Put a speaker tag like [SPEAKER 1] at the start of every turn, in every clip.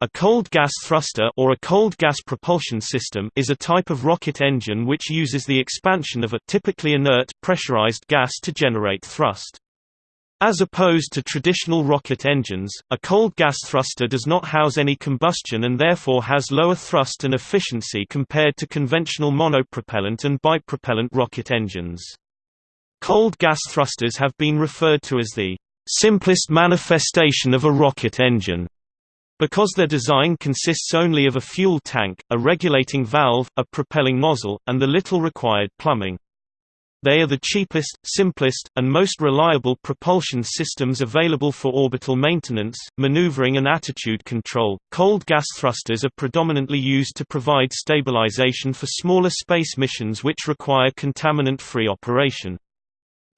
[SPEAKER 1] A cold gas thruster or a cold gas propulsion system is a type of rocket engine which uses the expansion of a typically inert pressurized gas to generate thrust. As opposed to traditional rocket engines, a cold gas thruster does not house any combustion and therefore has lower thrust and efficiency compared to conventional monopropellant and bipropellant rocket engines. Cold gas thrusters have been referred to as the simplest manifestation of a rocket engine because their design consists only of a fuel tank, a regulating valve, a propelling nozzle, and the little required plumbing. They are the cheapest, simplest, and most reliable propulsion systems available for orbital maintenance, maneuvering and attitude control. Cold gas thrusters are predominantly used to provide stabilization for smaller space missions which require contaminant-free operation.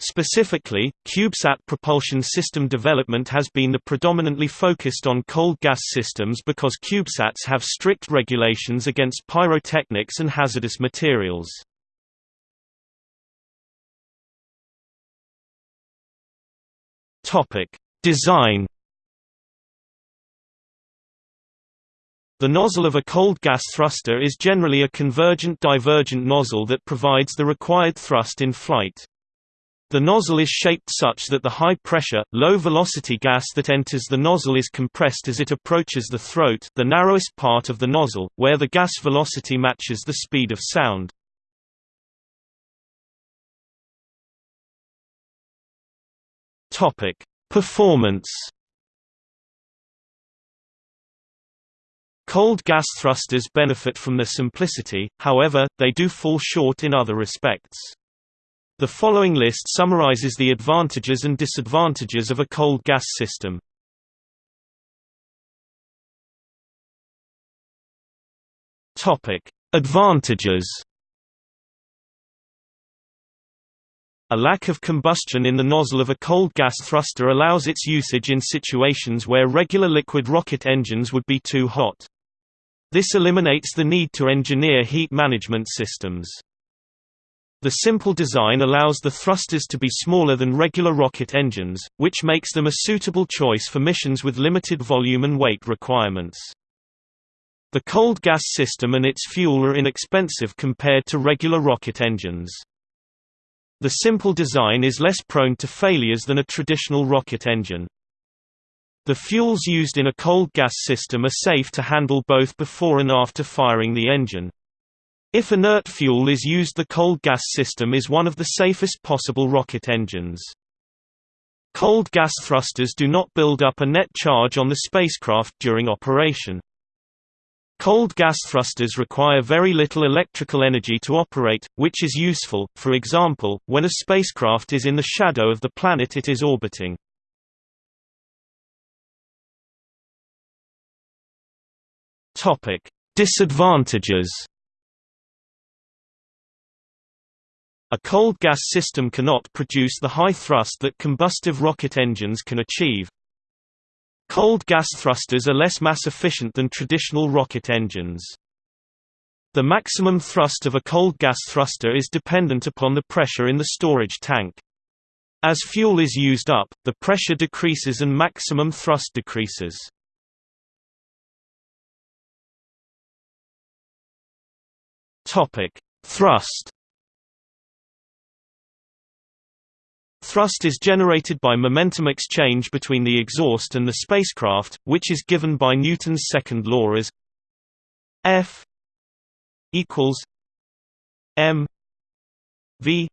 [SPEAKER 1] Specifically, CubeSat propulsion system development has been predominantly focused on cold gas systems because CubeSats have strict regulations against pyrotechnics and hazardous materials. Design The nozzle of a cold gas thruster is generally a convergent-divergent nozzle that provides the required thrust in flight. The nozzle is shaped such that the high-pressure, low-velocity gas that enters the nozzle is compressed as it approaches the throat the narrowest part of the nozzle, where the gas velocity matches the speed of sound. Performance Cold gas thrusters benefit from their simplicity, however, they do fall short in other respects. The following list summarizes the advantages and disadvantages of a cold gas system. Topic: Advantages. A lack of combustion in the nozzle of a cold gas thruster allows its usage in situations where regular liquid rocket engines would be too hot. This eliminates the need to engineer heat management systems. The simple design allows the thrusters to be smaller than regular rocket engines, which makes them a suitable choice for missions with limited volume and weight requirements. The cold gas system and its fuel are inexpensive compared to regular rocket engines. The simple design is less prone to failures than a traditional rocket engine. The fuels used in a cold gas system are safe to handle both before and after firing the engine. If inert fuel is used the cold gas system is one of the safest possible rocket engines. Cold gas thrusters do not build up a net charge on the spacecraft during operation. Cold gas thrusters require very little electrical energy to operate, which is useful, for example, when a spacecraft is in the shadow of the planet it is orbiting. Disadvantages A cold gas system cannot produce the high thrust that combustive rocket engines can achieve. Cold gas thrusters are less mass efficient than traditional rocket engines. The maximum thrust of a cold gas thruster is dependent upon the pressure in the storage tank. As fuel is used up, the pressure decreases and maximum thrust decreases. Thrust Thrust is generated by momentum exchange between the exhaust and the spacecraft, which is given by Newton's second law as F equals m v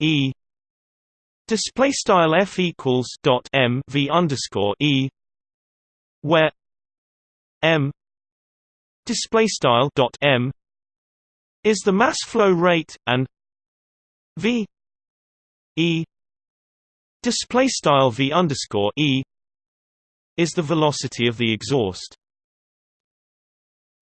[SPEAKER 1] e. Display style F equals dot m v underscore e where m display style dot m is the mass flow rate and v e display style v underscore e is the velocity of the exhaust.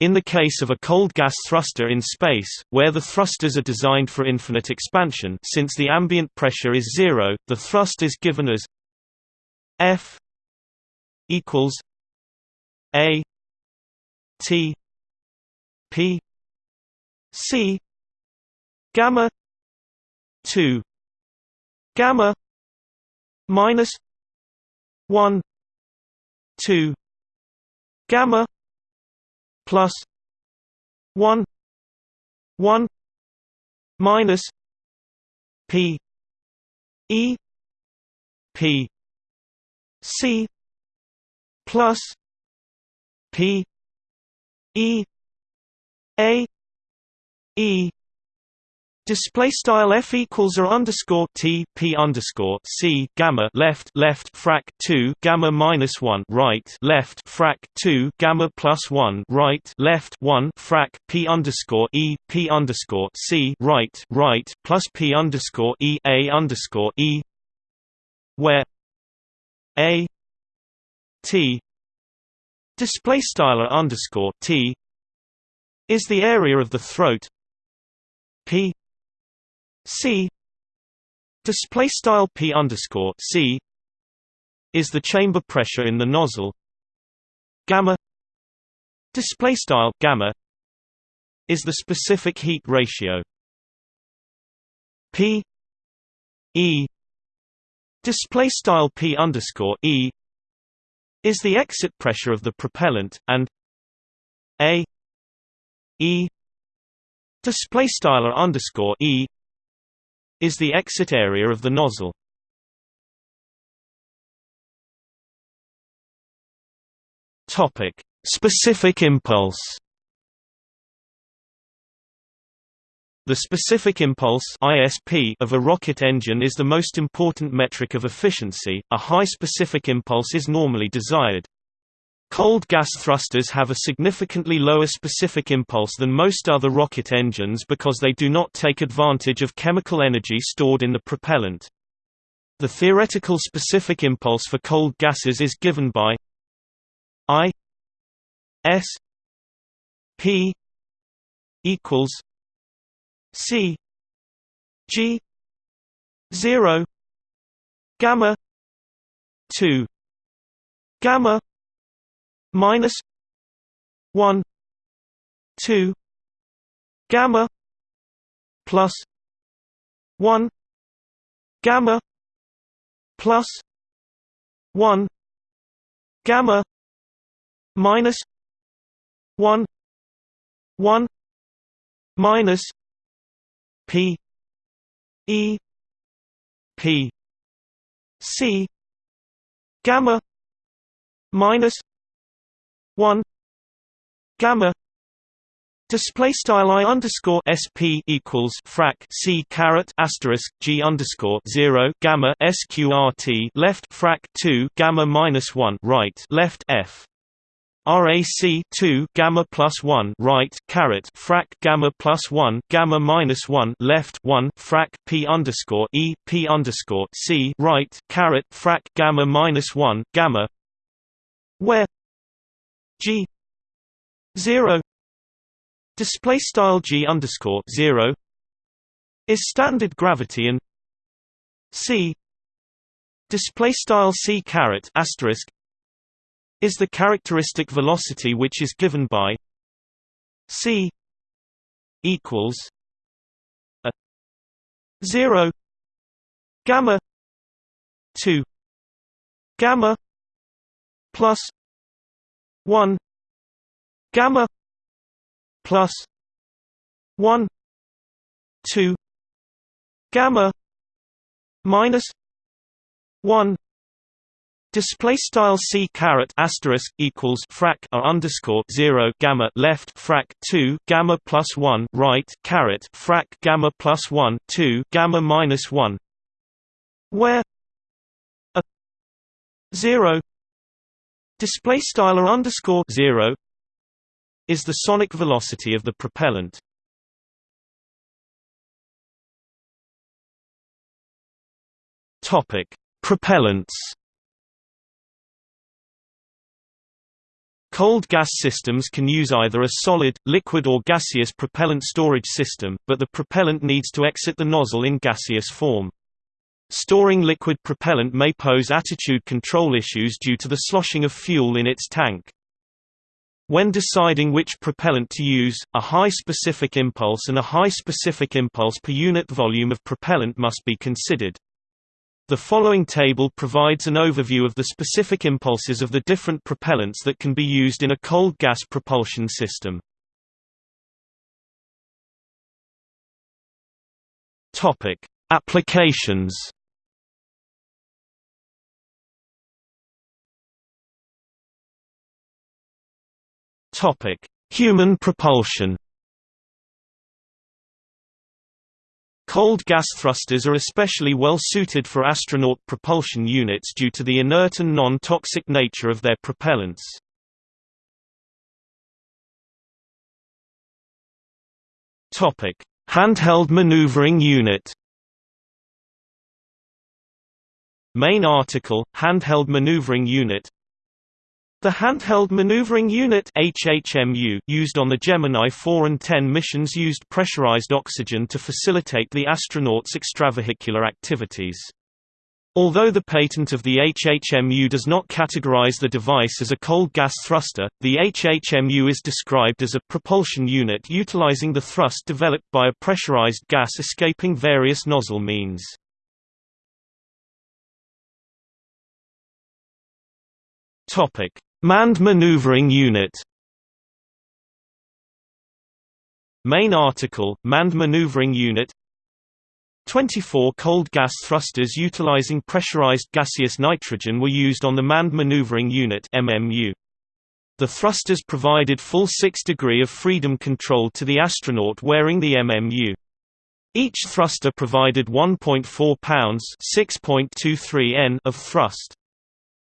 [SPEAKER 1] In the case of a cold gas thruster in space, where the thrusters are designed for infinite expansion since the ambient pressure is zero, the thrust is given as F equals A T P C gamma 2 gamma minus 1 2 gamma plus 1 1 minus p e p c plus p e a e Display style f equals or underscore t p underscore c gamma left left frac two gamma minus one right left frac two gamma plus one right left one frac p underscore e p underscore c right right plus p underscore e a underscore e where a t display style underscore t is the area of the throat p C display style P underscore C is the chamber pressure in the nozzle. Gamma display style gamma is the specific heat ratio. P E display style P underscore E is the exit pressure of the propellant and A E display style underscore E is the exit area of the nozzle. Topic: Specific impulse. The specific impulse (ISP) of a rocket engine is the most important metric of efficiency. A high specific impulse is normally desired. Cold gas thrusters have a significantly lower specific impulse than most other rocket engines because they do not take advantage of chemical energy stored in the propellant. The theoretical specific impulse for cold gases is given by I S P equals C G zero gamma two gamma minus 1 2 gamma plus 1 gamma plus 1 gamma minus 1 1 minus p e p c gamma minus 1 gamma Display style i underscore sp equals frac c caret asterisk g underscore zero gamma sqrt left frac two gamma minus one right left f. RAC two gamma plus one right caret frac gamma plus one gamma minus one left one frac P underscore E P underscore C right caret frac gamma minus one gamma where G zero display style G underscore zero is standard gravity and C display style C caret asterisk is the characteristic velocity which is given by C equals a zero gamma two gamma plus 1 gamma plus 1 2 gamma minus 1 Display style c caret asterisk equals frac a underscore zero gamma left frac two gamma plus one right caret frac gamma plus one two gamma minus one, where a zero Display style underscore zero is the sonic velocity of the propellant. Topic: Propellants. Cold gas systems can use either a solid, liquid or gaseous propellant storage system, but the propellant needs to exit the nozzle in gaseous form. Storing liquid propellant may pose attitude control issues due to the sloshing of fuel in its tank. When deciding which propellant to use, a high specific impulse and a high specific impulse per unit volume of propellant must be considered. The following table provides an overview of the specific impulses of the different propellants that can be used in a cold gas propulsion system. Applications. Topic: Human propulsion. Cold gas thrusters are especially well suited for astronaut propulsion units due to the inert and non-toxic nature of their propellants. Topic: Handheld maneuvering unit Main article, Handheld Maneuvering Unit The Handheld Maneuvering Unit HHMU used on the Gemini 4 and 10 missions used pressurized oxygen to facilitate the astronauts' extravehicular activities. Although the patent of the HHMU does not categorize the device as a cold gas thruster, the HHMU is described as a propulsion unit utilizing the thrust developed by a pressurized gas escaping various nozzle means. Topic: Manned maneuvering unit. Main article: Manned maneuvering unit 24 cold gas thrusters utilizing pressurized gaseous nitrogen were used on the Manned Maneuvering Unit MMU. The thrusters provided full 6 degree of freedom control to the astronaut wearing the MMU. Each thruster provided 1.4 pounds (6.23 n) of thrust.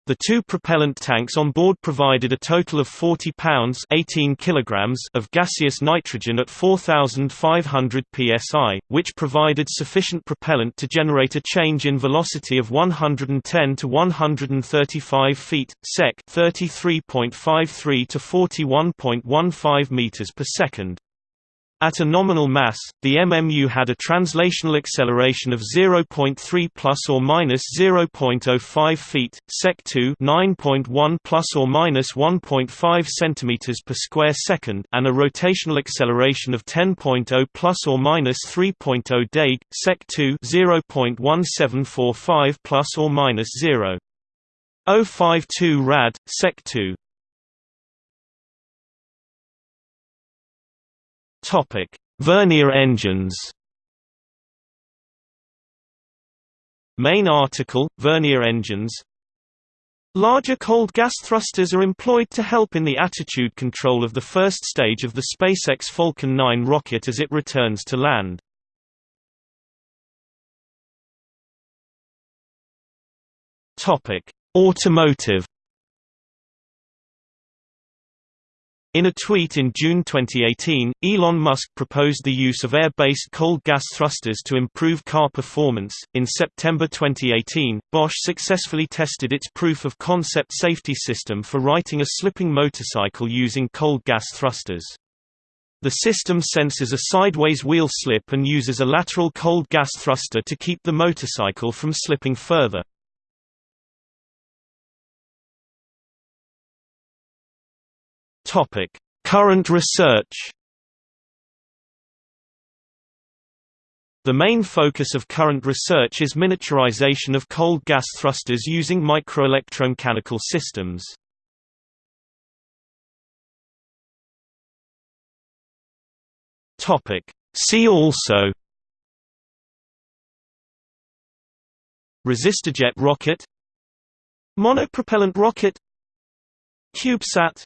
[SPEAKER 1] The two propellant tanks on board provided a total of 40 pounds 18 kilograms of gaseous nitrogen at 4,500 psi, which provided sufficient propellant to generate a change in velocity of 110 to 135 feet, sec 33.53 to 41.15 meters per second. At a nominal mass, the MMU had a translational acceleration of 0.3 plus or minus 0.05 feet, sec 2 9.1 plus or minus 1.5 centimeters per square second, and a rotational acceleration of 10.0 plus or minus 3.0 deg, sec 2 0.1745 plus or minus 0.052 rad, sec 2. Topic: Vernier engines. Main article: Vernier engines. Larger cold gas thrusters are employed to help in the attitude control of the first stage of the SpaceX Falcon 9 rocket as it returns to land. Topic: Automotive In a tweet in June 2018, Elon Musk proposed the use of air-based cold gas thrusters to improve car performance. In September 2018, Bosch successfully tested its proof of concept safety system for righting a slipping motorcycle using cold gas thrusters. The system senses a sideways wheel slip and uses a lateral cold gas thruster to keep the motorcycle from slipping further. Topic: Current research. The main focus of current research is miniaturization of cold gas thrusters using microelectromechanical systems. Topic: See also. Resistojet rocket. Monopropellant rocket. CubeSat